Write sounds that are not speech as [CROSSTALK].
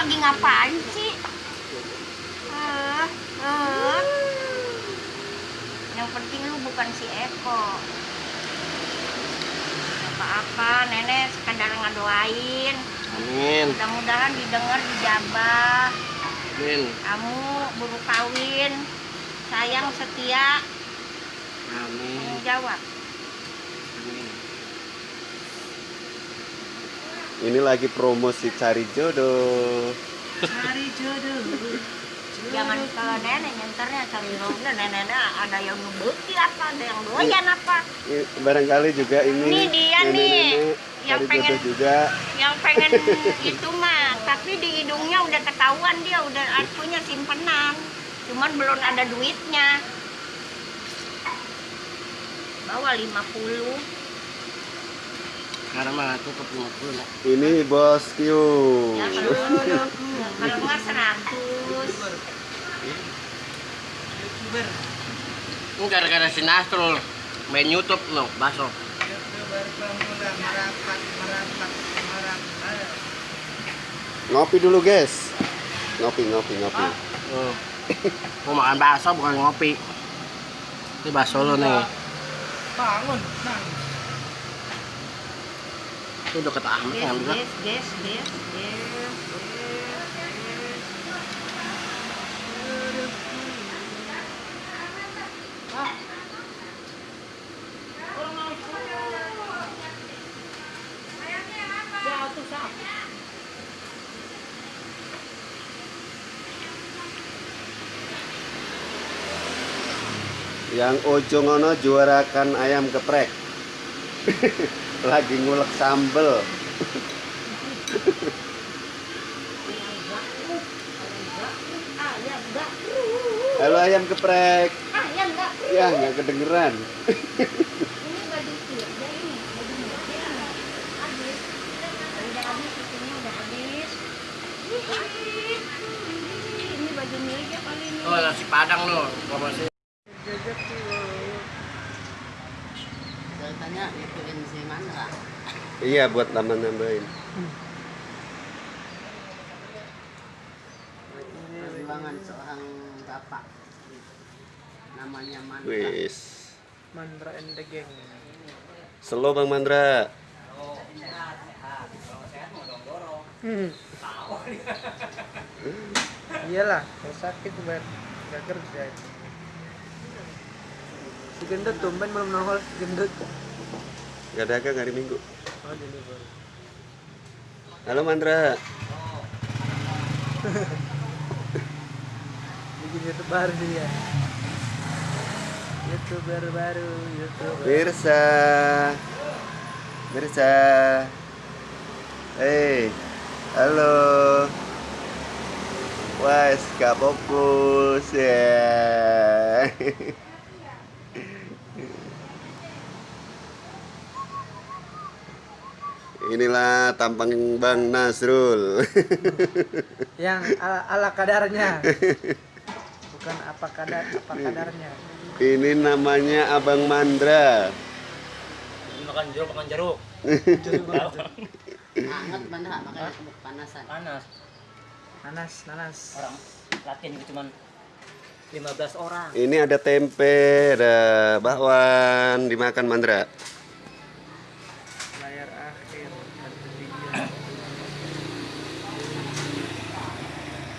lagi ngapain sih? Eh, eh. Yang penting lu bukan si Eko. Apa-apa, nenek sekadar ngedoain. Amin. Mudah-mudahan didengar, dijabah. Amin. Kamu buru kawin, sayang setia, Amin. tanggung jawab. Amin. Ini lagi promosi cari jodoh. Cari jodoh. Jangan ke nenek nyenternya cari roda nenek ada yang ngebukti apa, ada yang doyan apa. Barangkali juga ini. Ini dia nih, nenek-nenek yang pengen- jodoh juga. Yang pengen itu mah, tapi di hidungnya udah ketahuan dia udah punya simpenan. Cuman belum ada duitnya. Bawa 50. Sekarang mah tutup 50 nak. Ini bos Q. Ya kalau 100. Youtuber. Ini gara-gara si Nasrul main YouTube no, baso. Ngopi dulu guys. Ngopi ngopi ngopi. Oh. Mau makan bakso bukan ngopi. Ini bakso lo nih. Bangun, nang. Itu deket amat Guys, yang juga. guys, guys, guys, guys, guys. Ah. Ya, tuh, sah. Yang ojo ngono juarakan ayam geprek. [LAUGHS] lagi ngulek sambel. Halo ayam geprek. Ah, ya, enggak. Ya nggak kedengeran. Ini baju kerja ini, baju kerja habis. Udah habis, susunya udah habis. Ini baju meja kali ini. Oh, nasi Padang lo. Promosi. Saya tanya ituin si Mandra. Iya buat tambah-tambahin. Perjuangan seorang bapak. Namanya Mandra. Wis. Mandra and the gang. Slow Bang Mandra. Hmm. [LAUGHS] Iyalah, kalau sakit buat nggak kerja. Si gendut tumben belum nongol si gendut. Gak dagang hari Minggu. Oh, deliver. Halo Mandra. [LAUGHS] Bikin YouTube baru dia. YouTuber baru, YouTuber. Mirsa. Mirsa. Hey. Halo. Wah, gak fokus ya. [LAUGHS] Inilah tampang Bang Nasrul. [LAUGHS] Yang ala, ala kadarnya. Bukan apa kadar, apa kadarnya. Ini namanya Abang Mandra. makan jeruk makan jeruk Hangat Mandra makanya panasan. panas Nanas, nanas. orang latihan itu cuman 15 orang Ini ada tempe, ada bakwan, dimakan Mandra.